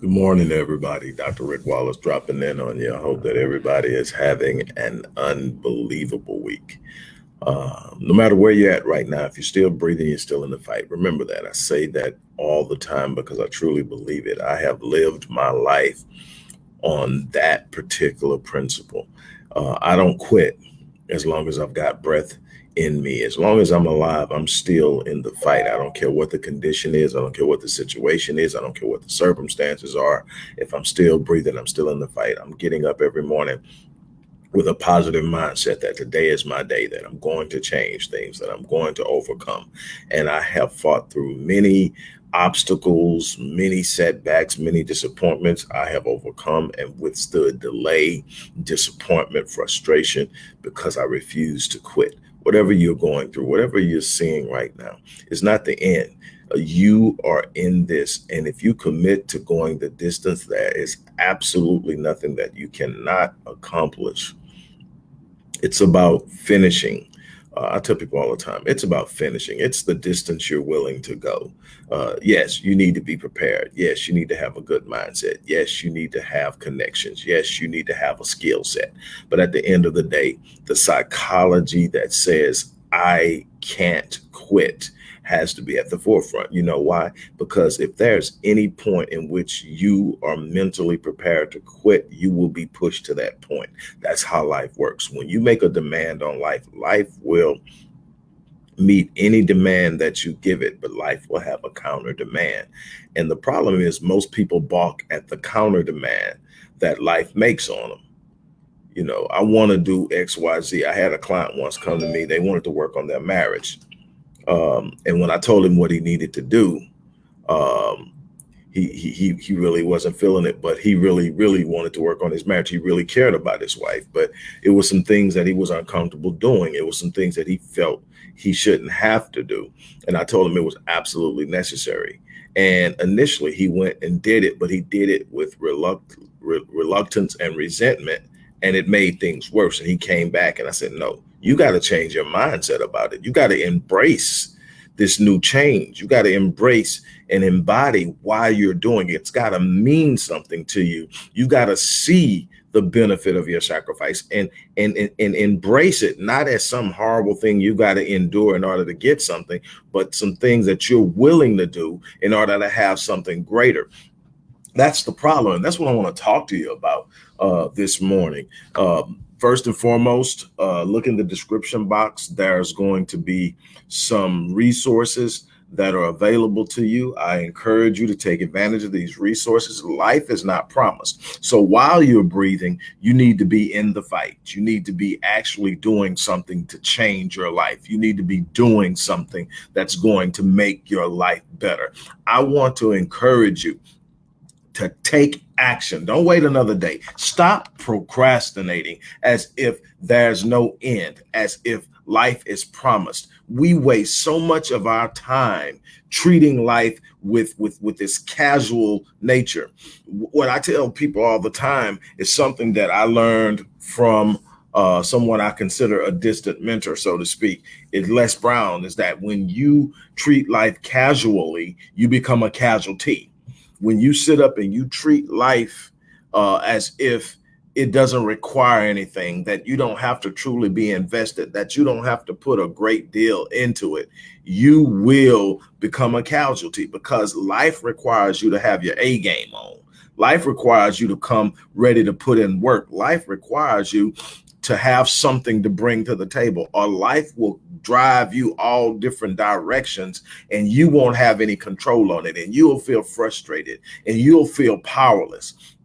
Good morning, everybody. Dr. Rick Wallace dropping in on you. I hope that everybody is having an unbelievable week. Uh, no matter where you're at right now, if you're still breathing, you're still in the fight. Remember that. I say that all the time because I truly believe it. I have lived my life on that particular principle. Uh, I don't quit as long as I've got breath in me. As long as I'm alive, I'm still in the fight. I don't care what the condition is. I don't care what the situation is. I don't care what the circumstances are. If I'm still breathing, I'm still in the fight. I'm getting up every morning with a positive mindset that today is my day, that I'm going to change things, that I'm going to overcome. And I have fought through many obstacles, many setbacks, many disappointments I have overcome and withstood delay, disappointment, frustration because I refuse to quit whatever you're going through, whatever you're seeing right now, is not the end. Uh, you are in this. And if you commit to going the distance, there is absolutely nothing that you cannot accomplish. It's about finishing uh, I tell people all the time, it's about finishing. It's the distance you're willing to go. Uh, yes, you need to be prepared. Yes, you need to have a good mindset. Yes, you need to have connections. Yes, you need to have a skill set. But at the end of the day, the psychology that says, I can't quit has to be at the forefront. You know why? Because if there's any point in which you are mentally prepared to quit, you will be pushed to that point. That's how life works. When you make a demand on life, life will meet any demand that you give it, but life will have a counter demand. And the problem is most people balk at the counter demand that life makes on them you know, I want to do X, Y, Z. I had a client once come to me. They wanted to work on their marriage. Um, and when I told him what he needed to do, um, he, he, he really wasn't feeling it, but he really, really wanted to work on his marriage. He really cared about his wife, but it was some things that he was uncomfortable doing. It was some things that he felt he shouldn't have to do. And I told him it was absolutely necessary. And initially he went and did it, but he did it with reluct reluctance and resentment. And it made things worse. And he came back and I said, no, you got to change your mindset about it. You got to embrace this new change. You got to embrace and embody why you're doing it. It's got to mean something to you. You got to see the benefit of your sacrifice and, and, and, and embrace it, not as some horrible thing you got to endure in order to get something, but some things that you're willing to do in order to have something greater. That's the problem. And that's what I want to talk to you about uh, this morning. Um, first and foremost, uh, look in the description box. There's going to be some resources that are available to you. I encourage you to take advantage of these resources. Life is not promised. So while you're breathing, you need to be in the fight. You need to be actually doing something to change your life. You need to be doing something that's going to make your life better. I want to encourage you to take action. Don't wait another day. Stop procrastinating as if there's no end, as if life is promised. We waste so much of our time treating life with with with this casual nature. What I tell people all the time is something that I learned from uh, someone I consider a distant mentor, so to speak, is Les Brown, is that when you treat life casually, you become a casualty when you sit up and you treat life uh, as if it doesn't require anything, that you don't have to truly be invested, that you don't have to put a great deal into it, you will become a casualty because life requires you to have your A game on. Life requires you to come ready to put in work. Life requires you to have something to bring to the table. Or life will drive you all different directions and you won't have any control on it and you'll feel frustrated and you'll feel powerless.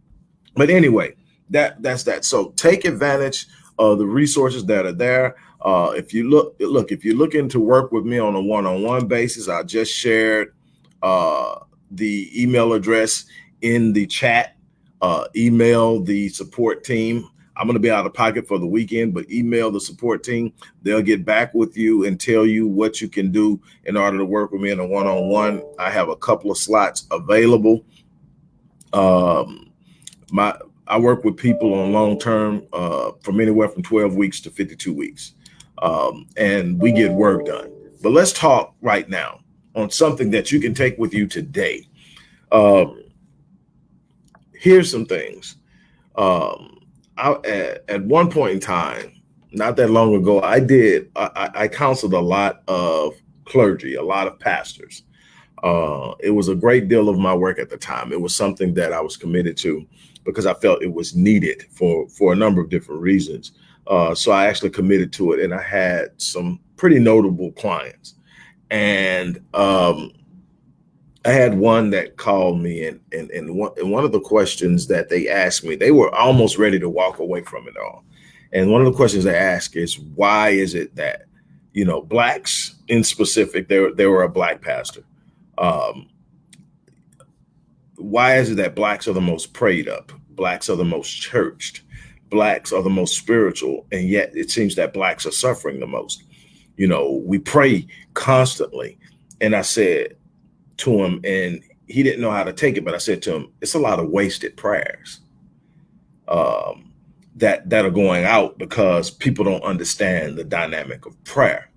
But anyway that that's that. So take advantage of the resources that are there. Uh, if you look look if you're looking to work with me on a one-on-one -on -one basis i just shared uh, the email address in the chat. Uh, email the support team I'm going to be out of pocket for the weekend, but email the support team. They'll get back with you and tell you what you can do in order to work with me in a one-on-one. I have a couple of slots available. Um, my I work with people on long-term uh, from anywhere from 12 weeks to 52 weeks. Um, and we get work done. But let's talk right now on something that you can take with you today. Um, here's some things. Um, I, at, at one point in time, not that long ago, I did, I, I counseled a lot of clergy, a lot of pastors. Uh, it was a great deal of my work at the time. It was something that I was committed to because I felt it was needed for, for a number of different reasons. Uh, so I actually committed to it and I had some pretty notable clients. And um, I had one that called me and, and, and, one, and one of the questions that they asked me, they were almost ready to walk away from it all. And one of the questions they ask is, why is it that, you know, blacks in specific, they, they were a black pastor. Um, why is it that blacks are the most prayed up? Blacks are the most churched. Blacks are the most spiritual. And yet it seems that blacks are suffering the most. You know, we pray constantly. And I said, to him and he didn't know how to take it, but I said to him, it's a lot of wasted prayers um, that, that are going out because people don't understand the dynamic of prayer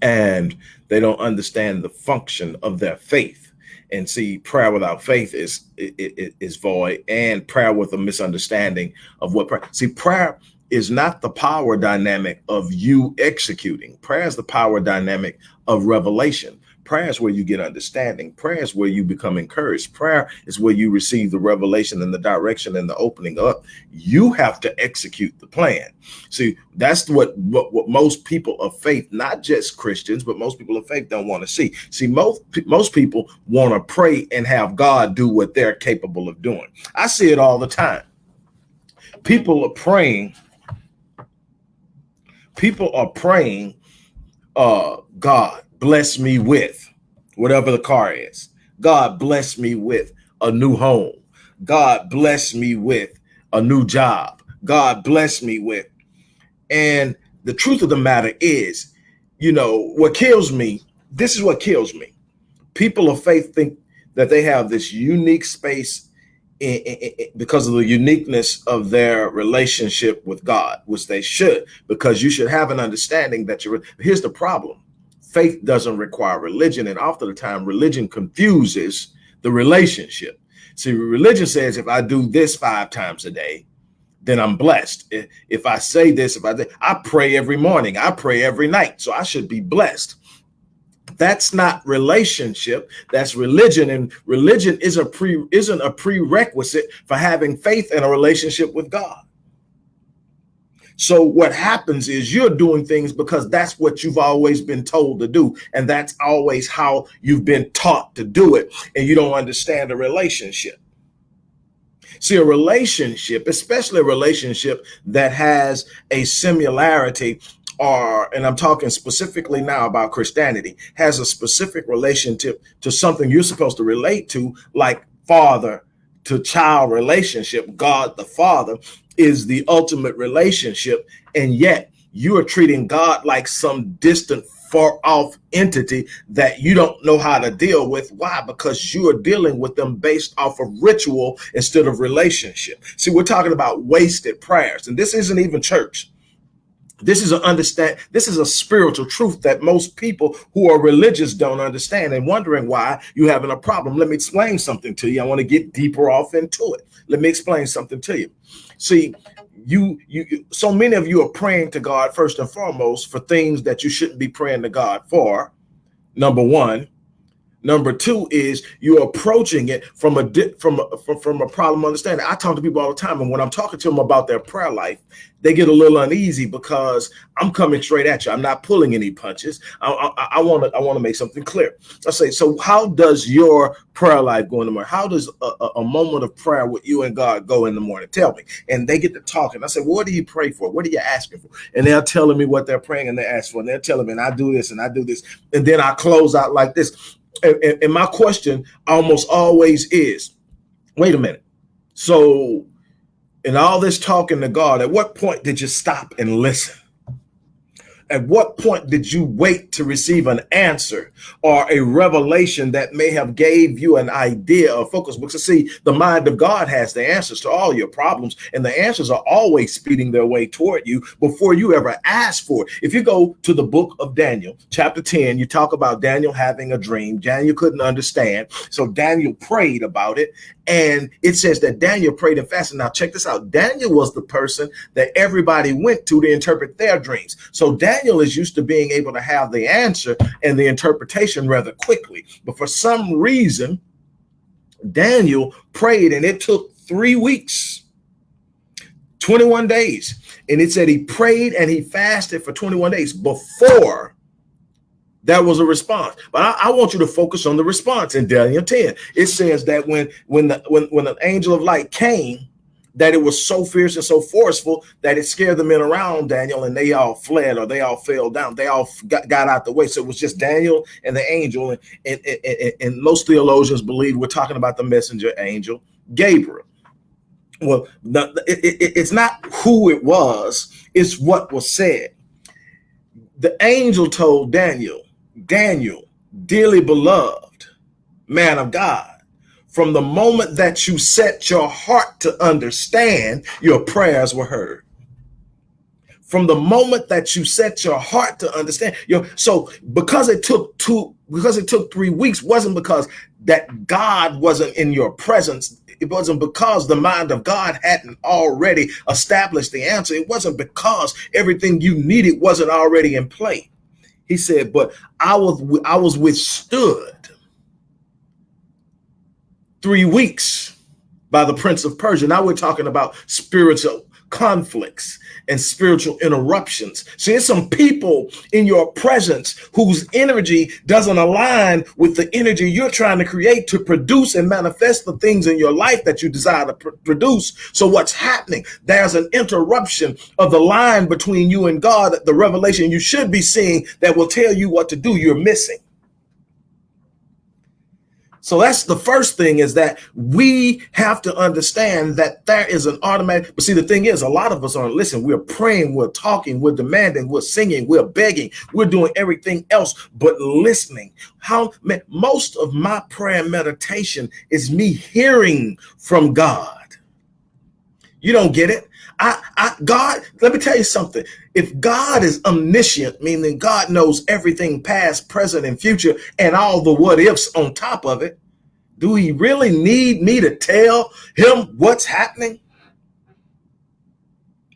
and they don't understand the function of their faith. And see, prayer without faith is, is, is void and prayer with a misunderstanding of what prayer, see, prayer is not the power dynamic of you executing. Prayer is the power dynamic of revelation. Prayer is where you get understanding. Prayer is where you become encouraged. Prayer is where you receive the revelation and the direction and the opening up. You have to execute the plan. See, that's what, what, what most people of faith, not just Christians, but most people of faith don't want to see. See, most, most people want to pray and have God do what they're capable of doing. I see it all the time. People are praying. People are praying, uh, God, bless me with whatever the car is. God bless me with a new home. God bless me with a new job. God bless me with. And the truth of the matter is, you know, what kills me, this is what kills me. People of faith think that they have this unique space in, in, in, because of the uniqueness of their relationship with God, which they should, because you should have an understanding that you're, here's the problem faith doesn't require religion. And often the time religion confuses the relationship. See, religion says if I do this five times a day, then I'm blessed. If I say this, if I I pray every morning, I pray every night, so I should be blessed. That's not relationship. That's religion, and religion is a pre isn't a prerequisite for having faith in a relationship with God. So what happens is you're doing things because that's what you've always been told to do. And that's always how you've been taught to do it. And you don't understand a relationship. See, a relationship, especially a relationship that has a similarity or, and I'm talking specifically now about Christianity, has a specific relationship to something you're supposed to relate to, like father to child relationship, God the Father, is the ultimate relationship. And yet you are treating God like some distant, far off entity that you don't know how to deal with. Why? Because you are dealing with them based off of ritual instead of relationship. See, we're talking about wasted prayers, and this isn't even church. This is an understand. This is a spiritual truth that most people who are religious don't understand and wondering why you having a problem. Let me explain something to you. I want to get deeper off into it. Let me explain something to you. See, you you so many of you are praying to God first and foremost for things that you shouldn't be praying to God for. Number one, Number two is you're approaching it from a from a, from, from a problem understanding. I talk to people all the time, and when I'm talking to them about their prayer life, they get a little uneasy because I'm coming straight at you. I'm not pulling any punches. I want to I want to make something clear. I say, so how does your prayer life go in the morning? How does a, a, moment of prayer with you and God go in the morning? Tell me. And they get to talking. I say, well, what do you pray for? What are you asking for? And they're telling me what they're praying and they're asking for. And they're telling me, and I do this and I do this. And then I close out like this and, and my question almost always is, wait a minute. So in all this talking to God, at what point did you stop and listen? At what point did you wait to receive an answer or a revelation that may have gave you an idea or focus? Because see, the mind of God has the answers to all your problems, and the answers are always speeding their way toward you before you ever ask for it. If you go to the book of Daniel, chapter 10, you talk about Daniel having a dream. Daniel couldn't understand. So Daniel prayed about it. And it says that Daniel prayed and fasted. Now, check this out. Daniel was the person that everybody went to to interpret their dreams. So Daniel is used to being able to have the answer and the interpretation rather quickly. But for some reason, Daniel prayed and it took three weeks, 21 days. And it said he prayed and he fasted for 21 days before that was a response. But I, I, want you to focus on the response in Daniel 10. It says that when when the when when an angel of light came, that it was so fierce and so forceful that it scared the men around Daniel and they all fled or they all fell down. They all got, got out the way. So it was just Daniel and the angel. And, and, and, and most theologians believe we're talking about the messenger angel, Gabriel. Well, the, it, it, it's not who it was, it's what was said. The angel told Daniel, Daniel, dearly beloved man of God, from the moment that you set your heart to understand, your prayers were heard. From the moment that you set your heart to understand, your so because it took two, because it took three weeks, wasn't because that God wasn't in your presence. It wasn't because the mind of God hadn't already established the answer. It wasn't because everything you needed wasn't already in play. He said, but I was I was withstood three weeks by the prince of Persia. Now we're talking about spiritual conflicts and spiritual interruptions. See, there's some people in your presence whose energy doesn't align with the energy you're trying to create to produce and manifest the things in your life that you desire to pr produce. So what's happening? There's an interruption of the line between you and God, the revelation you should be seeing that will tell you what to do. You're missing. So that's the first thing is that we have to understand that there is an automatic. But see, the thing is, a lot of us aren't listening. We're praying, we're talking, we're demanding, we're singing, we're begging, we're doing everything else but listening. How man, most of my prayer and meditation is me hearing from God. You don't get it. I, I, God, let me tell you something. If God is omniscient, meaning God knows everything past, present, and future, and all the what ifs on top of it, do he really need me to tell him what's happening?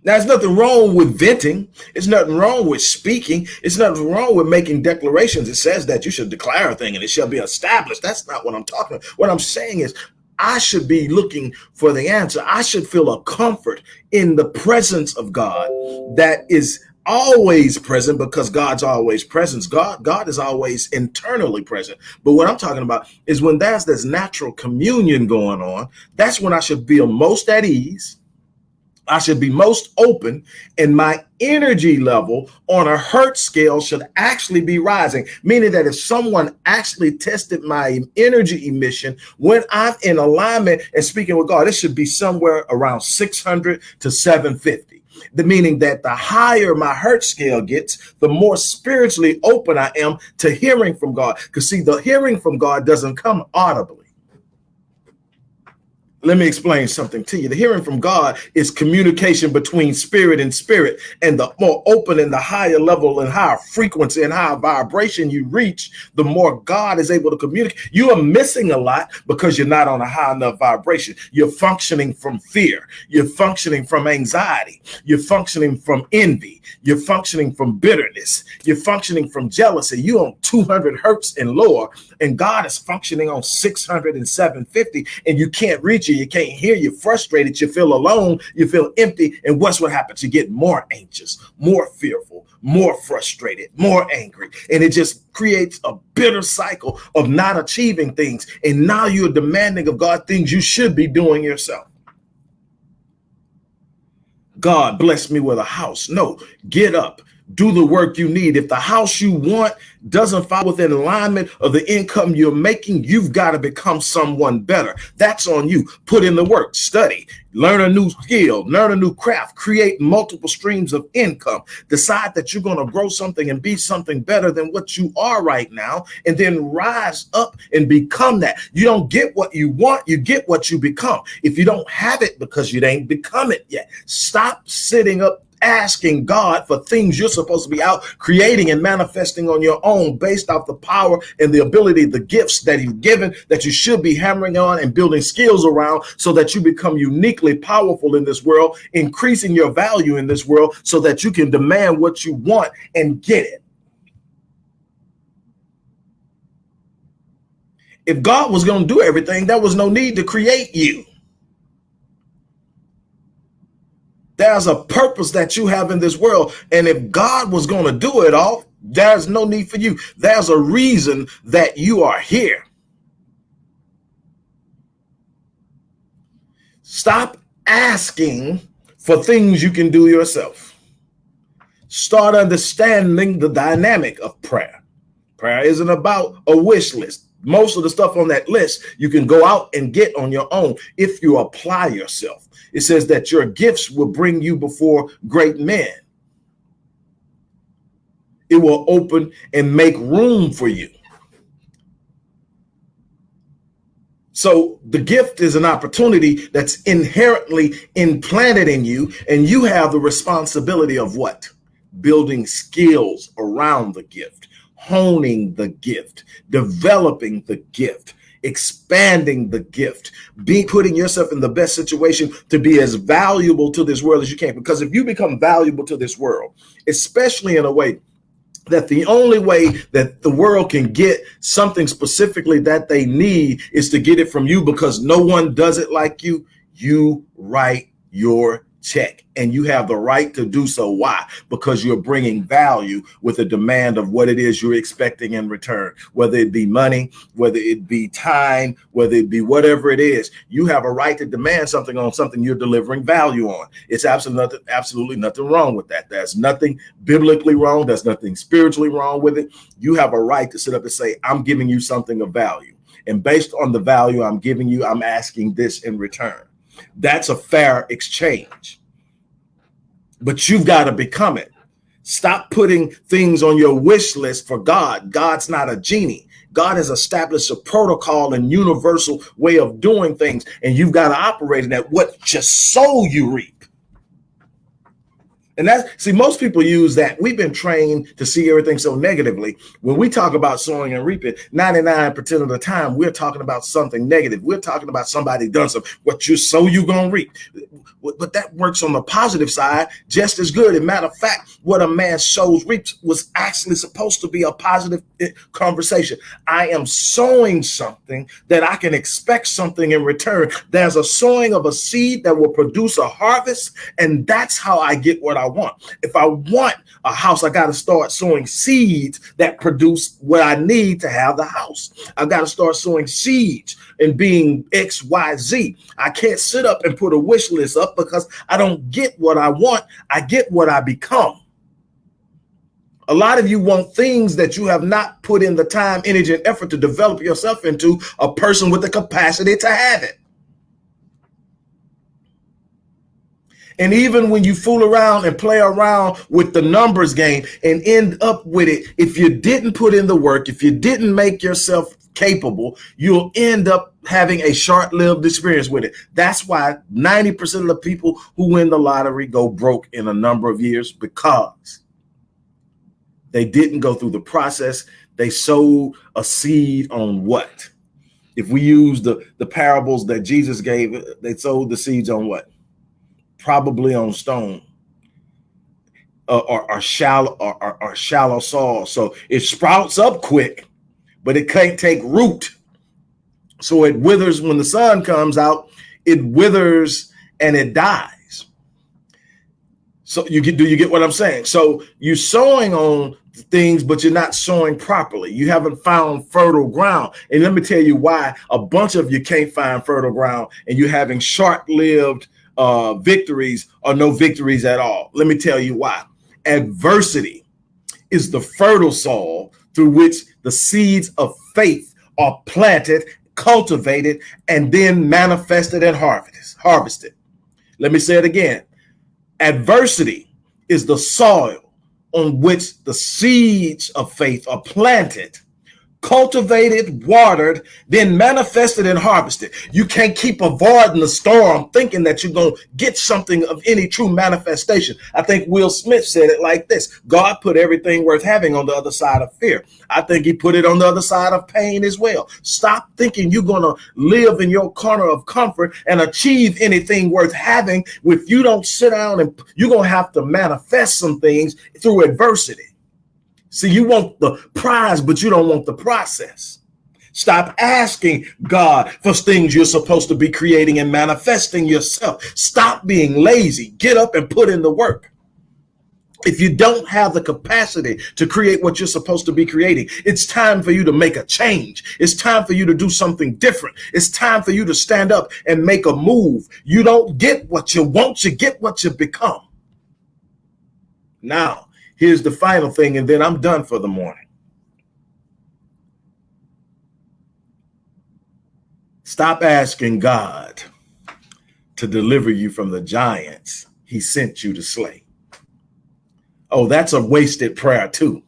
Now, there's nothing wrong with venting. It's nothing wrong with speaking. It's nothing wrong with making declarations. It says that you should declare a thing and it shall be established. That's not what I'm talking about. What I'm saying is I should be looking for the answer. I should feel a comfort in the presence of God that is always present because God's always present. God, God is always internally present. But what I'm talking about is when there's this natural communion going on, that's when I should feel most at ease I should be most open and my energy level on a hertz scale should actually be rising, meaning that if someone actually tested my energy emission when I'm in alignment and speaking with God, it should be somewhere around 600 to 750. The meaning that the higher my hertz scale gets, the more spiritually open I am to hearing from God. Because see, the hearing from God doesn't come audibly let me explain something to you. The hearing from God is communication between spirit and spirit. And the more open and the higher level and higher frequency and higher vibration you reach, the more God is able to communicate. You are missing a lot because you're not on a high enough vibration. You're functioning from fear. You're functioning from anxiety. You're functioning from envy. You're functioning from bitterness. You're functioning from jealousy. You're on 200 hertz and lower, and God is functioning on 600 and 750, and you can't reach it, you can't hear, you're frustrated, you feel alone, you feel empty. And what's what happens? You get more anxious, more fearful, more frustrated, more angry. And it just creates a bitter cycle of not achieving things. And now you're demanding of God things you should be doing yourself. God bless me with a house. No, get up, do the work you need. If the house you want doesn't fall within alignment of the income you're making, you've got to become someone better. That's on you. Put in the work, study, learn a new skill, learn a new craft, create multiple streams of income. Decide that you're going to grow something and be something better than what you are right now, and then rise up and become that. You don't get what you want, you get what you become. If you don't have it because you ain't become it yet, stop sitting up asking God for things you're supposed to be out creating and manifesting on your own based off the power and the ability, the gifts that He's given that you should be hammering on and building skills around so that you become uniquely powerful in this world, increasing your value in this world so that you can demand what you want and get it. If God was going to do everything, there was no need to create you. There's a purpose that you have in this world. And if God was going to do it all, there's no need for you. There's a reason that you are here. Stop asking for things you can do yourself. Start understanding the dynamic of prayer. Prayer isn't about a wish list. Most of the stuff on that list you can go out and get on your own if you apply yourself. It says that your gifts will bring you before great men. It will open and make room for you. So the gift is an opportunity that's inherently implanted in you, and you have the responsibility of what? Building skills around the gift, honing the gift, developing the gift, expanding the gift, be putting yourself in the best situation to be as valuable to this world as you can. Because if you become valuable to this world, especially in a way that the only way that the world can get something specifically that they need is to get it from you because no one does it like you, you write your check and you have the right to do so. Why? Because you're bringing value with a demand of what it is you're expecting in return whether it be money whether it be time whether it be whatever it is. You have a right to demand something on something you're delivering value on. It's absolutely nothing absolutely nothing wrong with that. There's nothing biblically wrong. There's nothing spiritually wrong with it. You have a right to sit up and say i'm giving you something of value. And based on the value i'm giving you i'm asking this in return that's a fair exchange. But you've got to become it. Stop putting things on your wish list for God. God's not a genie. God has established a protocol and universal way of doing things, and you've got to operate in that. What just sow you reap. And that's see, most people use that. We've been trained to see everything so negatively. When we talk about sowing and reaping, 99% of the time we're talking about something negative. We're talking about somebody done something. What you sow, you gonna reap. But that works on the positive side just as good. As matter of fact, what a man sows reaps was actually supposed to be a positive eh, conversation. I am sowing something that I can expect something in return. There's a sowing of a seed that will produce a harvest, and that's how I get what I want. If I want a house, I got to start sowing seeds that produce what I need to have the house. I got to start sowing seeds and being X, Y, Z. I can't sit up and put a wish list up because I don't get what I want. I get what I become. A lot of you want things that you have not put in the time, energy, and effort to develop yourself into a person with the capacity to have it. And even when you fool around and play around with the numbers game and end up with it, if you didn't put in the work, if you didn't make yourself capable, you'll end up having a short-lived experience with it. That's why 90% of the people who win the lottery go broke in a number of years because they didn't go through the process. They sowed a seed on what? If we use the, the parables that Jesus gave, they sowed the seeds on what? Probably on stone uh, or, or shallow or, or, or shallow soil. So it sprouts up quick, but it can't take root. So it withers when the sun comes out, it withers and it dies. So you get, do you get what I'm saying? So you're sowing on things, but you're not sowing properly. You haven't found fertile ground. And let me tell you why a bunch of you can't find fertile ground and you're having short-lived uh, victories or no victories at all. Let me tell you why. Adversity is the fertile soil through which the seeds of faith are planted, cultivated, and then manifested and harvested. Let me say it again. Adversity is the soil on which the seeds of faith are planted cultivated, watered, then manifested and harvested. You can't keep avoiding the storm thinking that you're going to get something of any true manifestation. I think Will Smith said it like this God put everything worth having on the other side of fear. I think he put it on the other side of pain as well. Stop thinking you're going to live in your corner of comfort and achieve anything worth having if you don't sit down and you're going to have to manifest some things through adversity. See, you want the prize, but you don't want the process. Stop asking God for things you're supposed to be creating and manifesting yourself. Stop being lazy. Get up and put in the work. If you don't have the capacity to create what you're supposed to be creating, it's time for you to make a change. It's time for you to do something different. It's time for you to stand up and make a move. You don't get what you want, you get what you become. Now, Here's the final thing, and then I'm done for the morning. Stop asking God to deliver you from the giants he sent you to slay. Oh, that's a wasted prayer, too.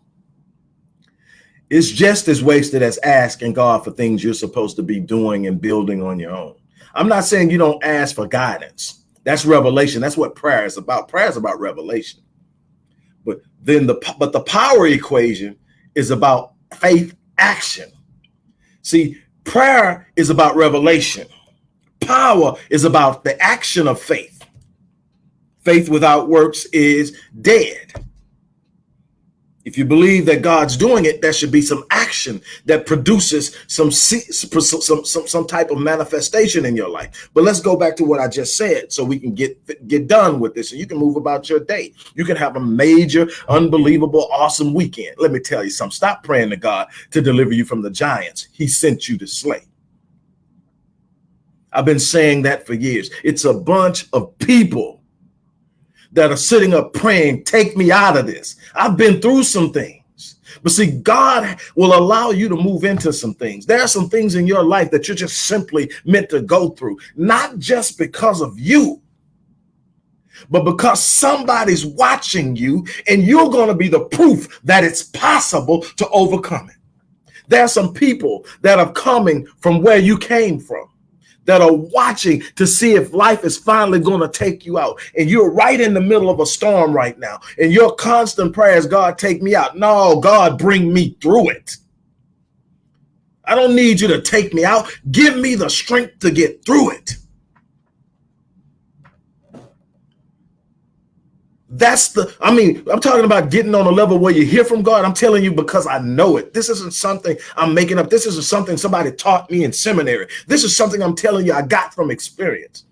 It's just as wasted as asking God for things you're supposed to be doing and building on your own. I'm not saying you don't ask for guidance. That's revelation. That's what prayer is about. Prayer is about revelation then the but the power equation is about faith action. See, prayer is about revelation. Power is about the action of faith. Faith without works is dead. If you believe that God's doing it, there should be some action that produces some, some, some, some type of manifestation in your life. But let's go back to what I just said so we can get, get done with this and you can move about your day. You can have a major, unbelievable, awesome weekend. Let me tell you something. Stop praying to God to deliver you from the giants he sent you to slay. I've been saying that for years. It's a bunch of people that are sitting up praying, take me out of this. I've been through some things. But see, God will allow you to move into some things. There are some things in your life that you're just simply meant to go through, not just because of you, but because somebody's watching you and you're going to be the proof that it's possible to overcome it. There are some people that are coming from where you came from that are watching to see if life is finally going to take you out. And you're right in the middle of a storm right now. And your constant prayer is, God, take me out. No, God, bring me through it. I don't need you to take me out. Give me the strength to get through it. That's the, I mean, I'm talking about getting on a level where you hear from God. I'm telling you because I know it. This isn't something I'm making up. This isn't something somebody taught me in seminary. This is something I'm telling you I got from experience.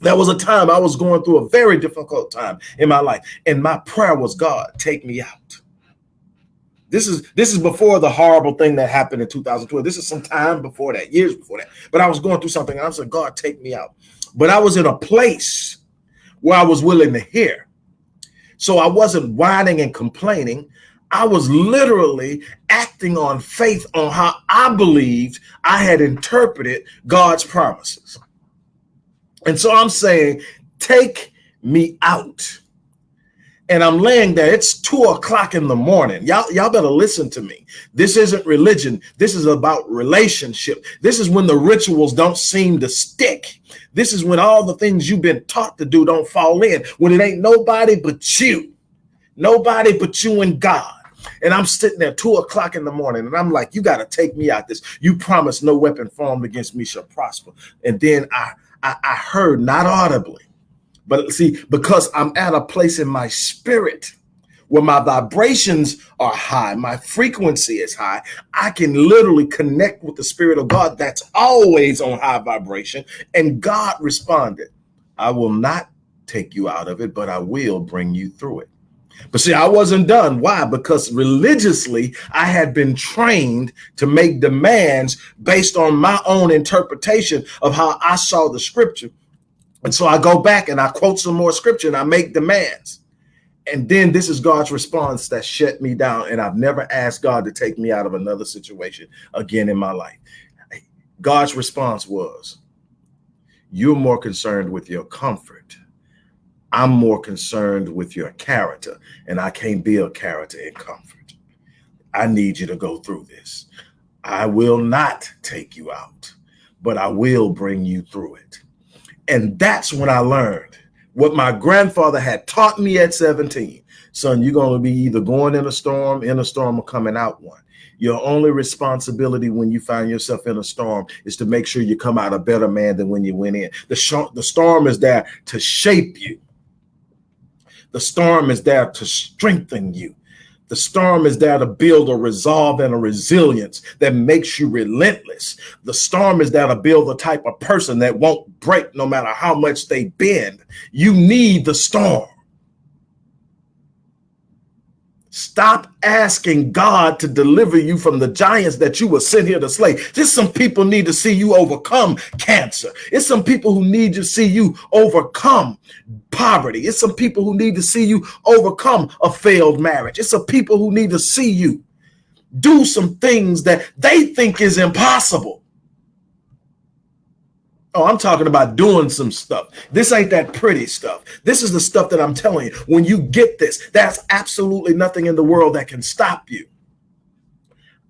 There was a time I was going through a very difficult time in my life, and my prayer was, God, take me out. This is this is before the horrible thing that happened in 2012. This is some time before that, years before that. But I was going through something, and I said, God, take me out. But I was in a place where I was willing to hear. So I wasn't whining and complaining. I was literally acting on faith on how I believed I had interpreted God's promises. And so I'm saying, take me out. And I'm laying there. It's two o'clock in the morning. Y'all, y'all better listen to me. This isn't religion. This is about relationship. This is when the rituals don't seem to stick. This is when all the things you've been taught to do don't fall in, when it ain't nobody but you, nobody but you and God. And I'm sitting there two o'clock in the morning and I'm like, you got to take me out this. You promise no weapon formed against me shall prosper. And then I, I, I heard not audibly, but see, because I'm at a place in my spirit where my vibrations are high, my frequency is high, I can literally connect with the spirit of God that's always on high vibration. And God responded, I will not take you out of it, but I will bring you through it. But see, I wasn't done. Why? Because religiously, I had been trained to make demands based on my own interpretation of how I saw the scripture. And so I go back and I quote some more scripture and I make demands. And then this is God's response that shut me down. And I've never asked God to take me out of another situation again in my life. God's response was, You're more concerned with your comfort. I'm more concerned with your character, and I can't build character in comfort. I need you to go through this. I will not take you out, but I will bring you through it. And that's when I learned what my grandfather had taught me at 17. Son, you're going to be either going in a storm, in a storm, or coming out one. Your only responsibility when you find yourself in a storm is to make sure you come out a better man than when you went in. The, the storm is there to shape you. The storm is there to strengthen you. The storm is there to build a resolve and a resilience that makes you relentless. The storm is there to build the type of person that won't break no matter how much they bend. You need the storm. Stop asking God to deliver you from the giants that you were sent here to slay. Just some people need to see you overcome cancer. It's some people who need to see you overcome poverty. It's some people who need to see you overcome a failed marriage. It's some people who need to see you do some things that they think is impossible. Oh, I'm talking about doing some stuff. This ain't that pretty stuff. This is the stuff that I'm telling you. When you get this, that's absolutely nothing in the world that can stop you.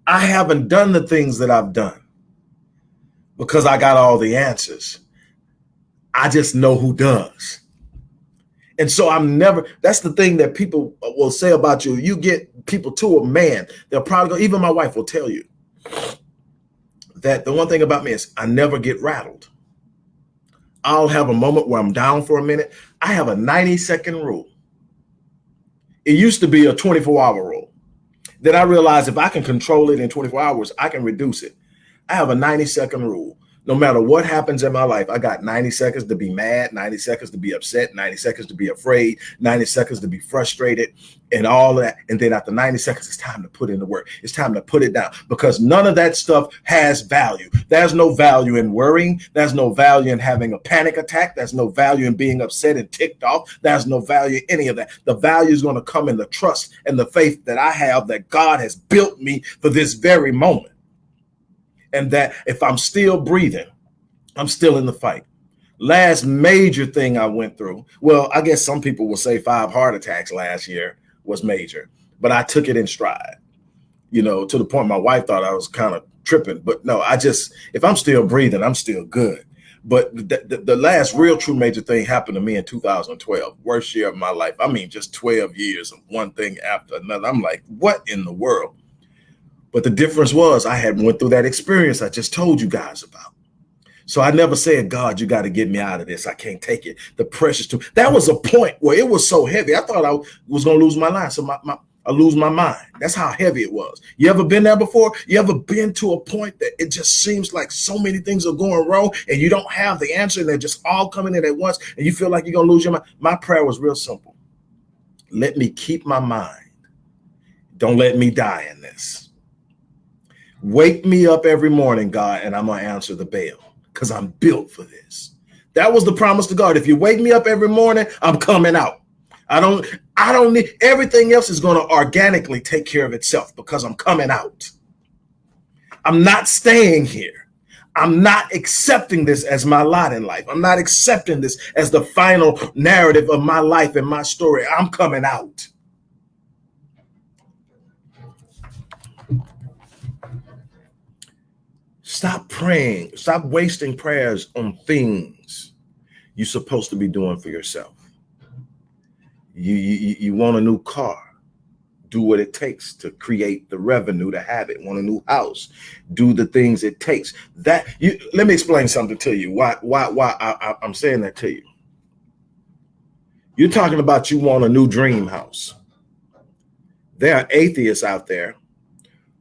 I haven't done the things that I've done because I got all the answers. I just know who does. And so I'm never, that's the thing that people will say about you. You get people to a man, they'll probably go, even my wife will tell you that the one thing about me is I never get rattled. I'll have a moment where I'm down for a minute. I have a 90 second rule. It used to be a 24 hour rule. Then I realized if I can control it in 24 hours, I can reduce it. I have a 90 second rule no matter what happens in my life, I got 90 seconds to be mad, 90 seconds to be upset, 90 seconds to be afraid, 90 seconds to be frustrated, and all of that. And then after 90 seconds, it's time to put in the work. It's time to put it down because none of that stuff has value. There's no value in worrying. There's no value in having a panic attack. There's no value in being upset and ticked off. There's no value in any of that. The value is going to come in the trust and the faith that I have that God has built me for this very moment and that if I'm still breathing, I'm still in the fight. Last major thing I went through, well, I guess some people will say five heart attacks last year was major, but I took it in stride, you know, to the point my wife thought I was kind of tripping. But no, I just, if I'm still breathing, I'm still good. But the, the, the, last real true major thing happened to me in 2012, worst year of my life. I mean, just 12 years of one thing after another. I'm like, what in the world? But the difference was I had went through that experience I just told you guys about. So I never said, God, you got to get me out of this. I can't take it. The pressure's too. That was a point where it was so heavy. I thought I was going to lose my life. So my, my, I lose my mind. That's how heavy it was. You ever been there before? You ever been to a point that it just seems like so many things are going wrong and you don't have the answer and they're just all coming in at once and you feel like you're going to lose your mind? My prayer was real simple. Let me keep my mind. Don't let me die in this. Wake me up every morning, God, and I'm going to answer the bell because I'm built for this. That was the promise to God. If you wake me up every morning, I'm coming out. I don't, I don't need everything else is going to organically take care of itself because I'm coming out. I'm not staying here. I'm not accepting this as my lot in life. I'm not accepting this as the final narrative of my life and my story. I'm coming out. Stop praying. Stop wasting prayers on things you're supposed to be doing for yourself. You, you, you want a new car. Do what it takes to create the revenue to have it. Want a new house. Do the things it takes. That you let me explain something to you. Why why why I, I, I'm saying that to you. You're talking about you want a new dream house. There are atheists out there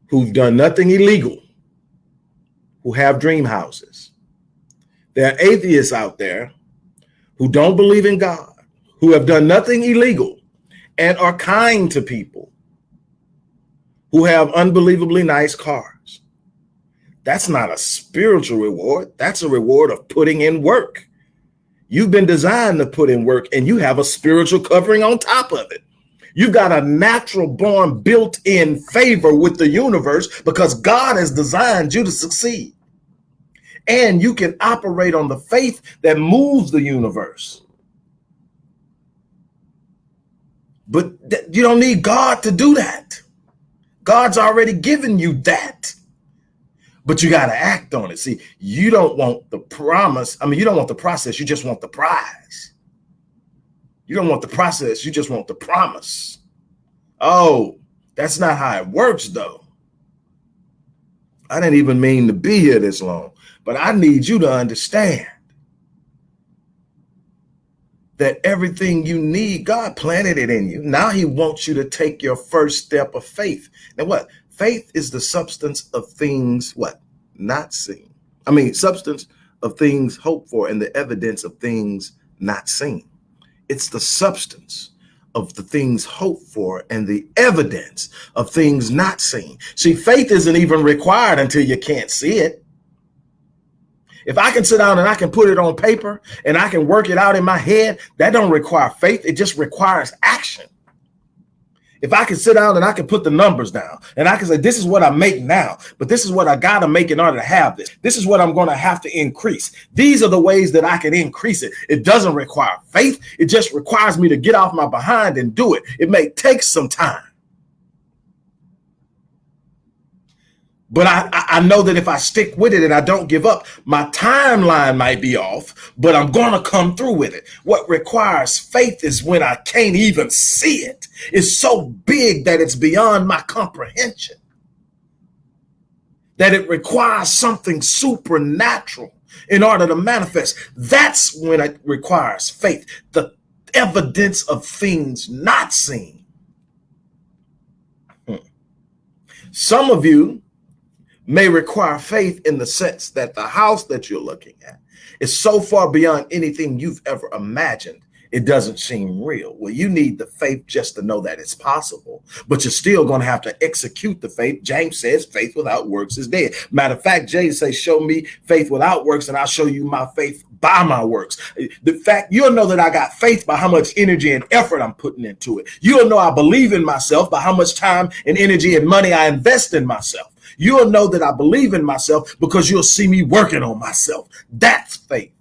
who've done nothing illegal who have dream houses. There are atheists out there who don't believe in God, who have done nothing illegal and are kind to people who have unbelievably nice cars. That's not a spiritual reward. That's a reward of putting in work. You've been designed to put in work and you have a spiritual covering on top of it. You've got a natural born built in favor with the universe because God has designed you to succeed. And you can operate on the faith that moves the universe. But you don't need God to do that. God's already given you that. But you got to act on it. See, you don't want the promise. I mean, you don't want the process. You just want the prize. You don't want the process. You just want the promise. Oh, that's not how it works, though. I didn't even mean to be here this long, but I need you to understand that everything you need, God planted it in you. Now he wants you to take your first step of faith. Now what? Faith is the substance of things, what? Not seen. I mean, substance of things hoped for and the evidence of things not seen. It's the substance of the things hoped for and the evidence of things not seen. See, faith isn't even required until you can't see it. If I can sit down and I can put it on paper and I can work it out in my head, that don't require faith. It just requires action. If I can sit down and I can put the numbers down and I can say, this is what I make now, but this is what I got to make in order to have this. This is what I'm going to have to increase. These are the ways that I can increase it. It doesn't require faith. It just requires me to get off my behind and do it. It may take some time. But I, I know that if I stick with it and I don't give up, my timeline might be off, but I'm going to come through with it. What requires faith is when I can't even see it. It's so big that it's beyond my comprehension. That it requires something supernatural in order to manifest. That's when it requires faith. The evidence of things not seen. Hmm. Some of you may require faith in the sense that the house that you're looking at is so far beyond anything you've ever imagined it doesn't seem real. Well, you need the faith just to know that it's possible, but you're still going to have to execute the faith. James says faith without works is dead. Matter of fact, James says, show me faith without works and I'll show you my faith by my works. The fact you'll know that I got faith by how much energy and effort I'm putting into it. You'll know I believe in myself by how much time and energy and money I invest in myself. You'll know that I believe in myself because you'll see me working on myself. That's faith.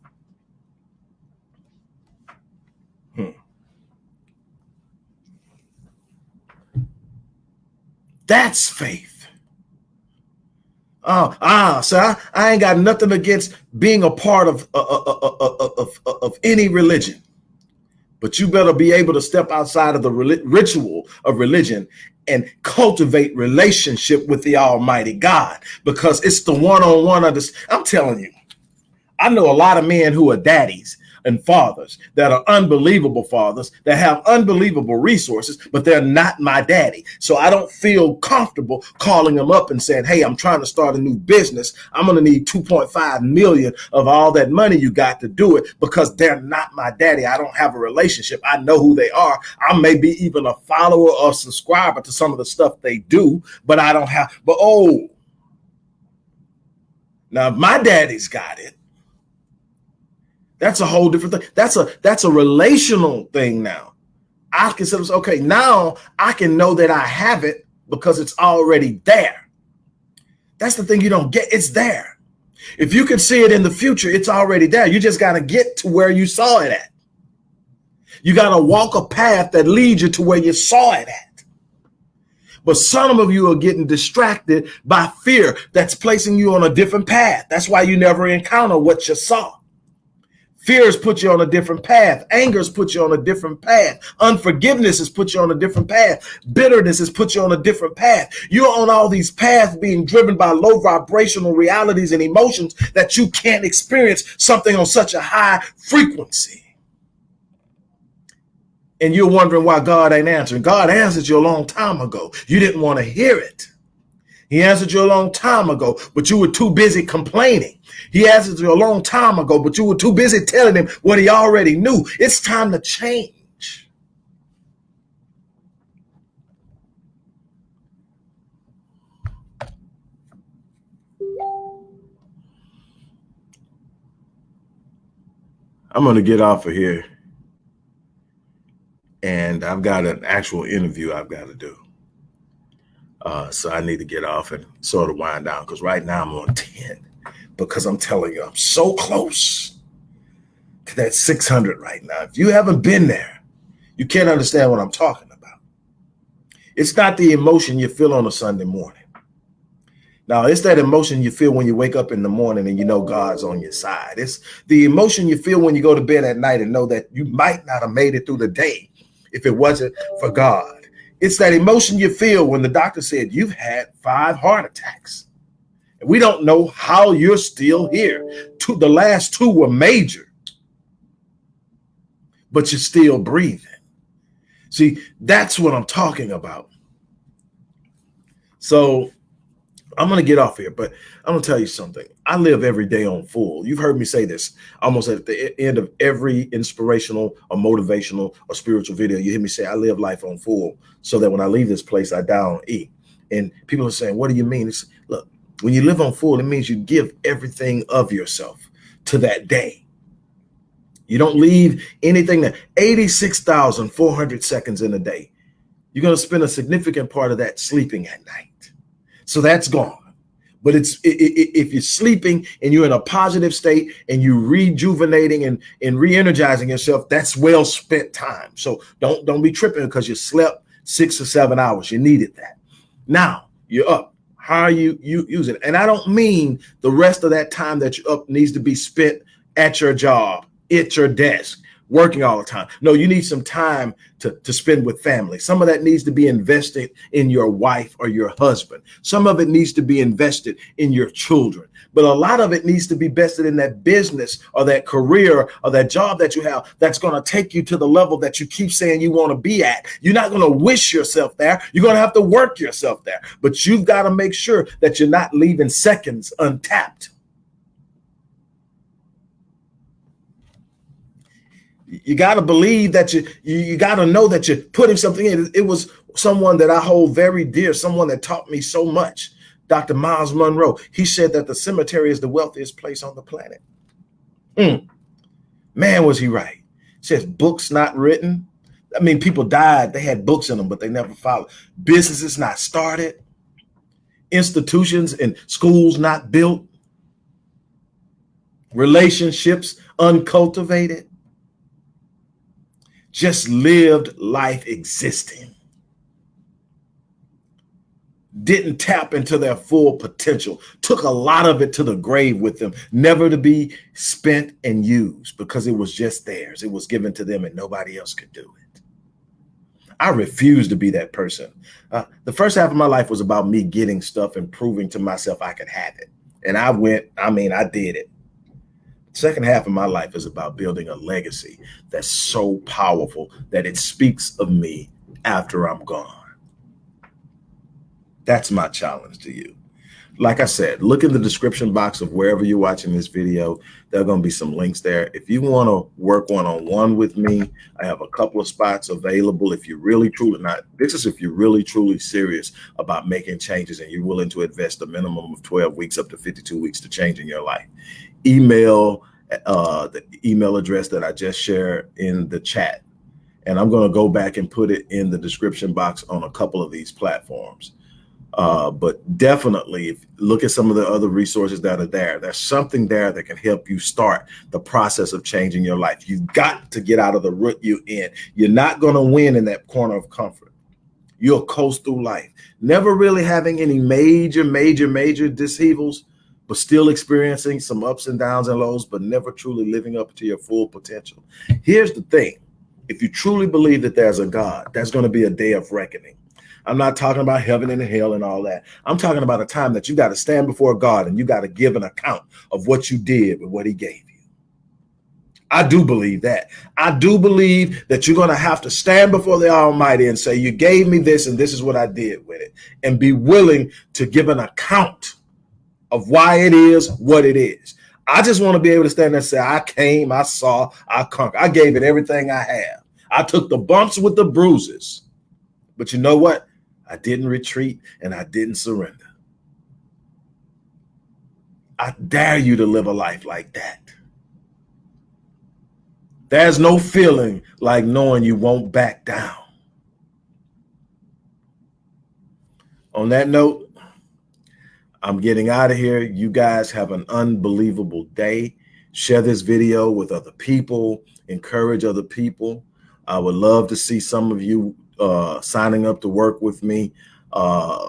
Hmm. That's faith. Oh, ah, so I, I ain't got nothing against being a part of, uh, uh, uh, of, of any religion. But you better be able to step outside of the ritual of religion and cultivate relationship with the Almighty God because it's the one-on-one of this. I'm telling you, I know a lot of men who are daddies and fathers that are unbelievable fathers that have unbelievable resources, but they're not my daddy. So I don't feel comfortable calling them up and saying, Hey, I'm trying to start a new business. I'm going to need 2.5 million of all that money you got to do it because they're not my daddy. I don't have a relationship. I know who they are. I may be even a follower or subscriber to some of the stuff they do, but I don't have, but oh, now my daddy's got it. That's a whole different thing. That's a that's a relational thing now. I consider okay, now I can know that I have it because it's already there. That's the thing you don't get. It's there. If you can see it in the future, it's already there. You just got to get to where you saw it at. You got to walk a path that leads you to where you saw it at. But some of you are getting distracted by fear that's placing you on a different path. That's why you never encounter what you saw. Fears put you on a different path. Angers put you on a different path. Unforgiveness has put you on a different path. Bitterness has put you on a different path. You're on all these paths being driven by low vibrational realities and emotions that you can't experience something on such a high frequency. And you're wondering why God ain't answering. God answered you a long time ago. You didn't want to hear it. He answered you a long time ago, but you were too busy complaining. He asked you a long time ago, but you were too busy telling him what he already knew. It's time to change. I'm going to get off of here. and I've got an actual interview I've got to do. Uh, so I need to get off and sort of wind down because right now I'm on 10 because I'm telling you, I'm so close to that 600 right now. If you haven't been there, you can't understand what I'm talking about. It's not the emotion you feel on a Sunday morning. Now, it's that emotion you feel when you wake up in the morning and you know God's on your side. It's the emotion you feel when you go to bed at night and know that you might not have made it through the day if it wasn't for God. It's that emotion you feel when the doctor said you've had five heart attacks. We don't know how you're still here. Two, the last two were major, but you're still breathing. See, that's what I'm talking about. So I'm going to get off here, but I'm going to tell you something. I live every day on full. You've heard me say this almost at the end of every inspirational or motivational or spiritual video. You hear me say, I live life on full so that when I leave this place, I die on E. And people are saying, What do you mean? It's, look, when you live on full, it means you give everything of yourself to that day. You don't leave anything that 86,400 seconds in a day. You're going to spend a significant part of that sleeping at night. So that's gone. But it's if you're sleeping and you're in a positive state and you're rejuvenating and, and re-energizing yourself, that's well spent time. So don't don't be tripping because you slept six or seven hours. You needed that. Now you're up. How are you you using it? And I don't mean the rest of that time that you're up needs to be spent at your job, at your desk, working all the time. No, you need some time to, to spend with family. Some of that needs to be invested in your wife or your husband. Some of it needs to be invested in your children. But a lot of it needs to be invested in that business or that career or that job that you have that's going to take you to the level that you keep saying you want to be at. You're not going to wish yourself there. You're going to have to work yourself there. But you've got to make sure that you're not leaving seconds untapped. You got to believe that you you, you got to know that you're putting something in. It was someone that i hold very dear someone that taught me so much. Dr Myles Munroe he said that the cemetery is the wealthiest place on the planet. Mm. man was he right. Says books not written. I mean people died. They had books in them but they never followed. Businesses not started. Institutions and schools not built. Relationships uncultivated just lived life existing. Didn't tap into their full potential, took a lot of it to the grave with them, never to be spent and used because it was just theirs. It was given to them and nobody else could do it. I refuse to be that person. Uh, the first half of my life was about me getting stuff and proving to myself I could have it. And I went, I mean, I did it. Second half of my life is about building a legacy that's so powerful that it speaks of me after I'm gone. That's my challenge to you. Like I said, look in the description box of wherever you're watching this video. There are going to be some links there. If you want to work one-on-one with me, I have a couple of spots available. If you're really truly not, this is if you're really truly serious about making changes and you're willing to invest a minimum of 12 weeks up to 52 weeks to change in your life email uh, the email address that I just shared in the chat. And I'm going to go back and put it in the description box on a couple of these platforms. Uh, but definitely look at some of the other resources that are there. There's something there that can help you start the process of changing your life. You've got to get out of the rut you're in. You're not going to win in that corner of comfort. You'll coast through life, never really having any major, major, major disheavels but still experiencing some ups and downs and lows, but never truly living up to your full potential. Here's the thing. If you truly believe that there's a God, there's going to be a day of reckoning. I'm not talking about heaven and hell and all that. I'm talking about a time that you got to stand before God and you got to give an account of what you did with what he gave you. I do believe that. I do believe that you're going to have to stand before the Almighty and say, You gave me this, and this is what I did with it, and be willing to give an account of why it is what it is. I just want to be able to stand there and say, I came, I saw, I conquered. I gave it everything I have. I took the bumps with the bruises. But you know what? I didn't retreat and I didn't surrender. I dare you to live a life like that. There's no feeling like knowing you won't back down. On that note, I'm getting out of here. You guys have an unbelievable day. Share this video with other people, encourage other people. I would love to see some of you uh, signing up to work with me. Uh,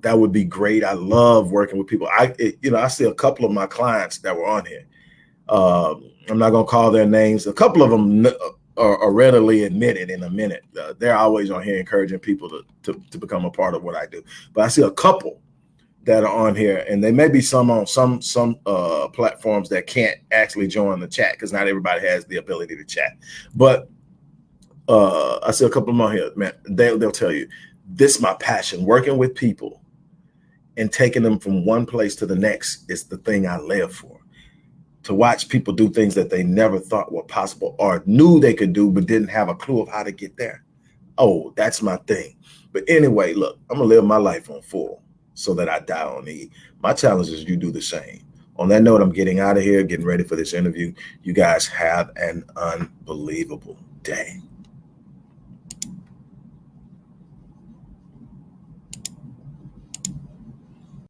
that would be great. I love working with people. I, it, you know, I see a couple of my clients that were on here. Um, I'm not going to call their names. A couple of them are, are readily admitted in a minute. Uh, they're always on here encouraging people to, to, to become a part of what I do. But I see a couple that are on here, and there may be some on some some uh, platforms that can't actually join the chat because not everybody has the ability to chat. But uh, I see a couple of them on here, man. They, they'll tell you this is my passion. Working with people and taking them from one place to the next is the thing I live for to watch people do things that they never thought were possible or knew they could do, but didn't have a clue of how to get there. Oh, that's my thing. But anyway, look, I'm gonna live my life on full so that I die on E. My challenge is you do the same. On that note, I'm getting out of here, getting ready for this interview. You guys have an unbelievable day.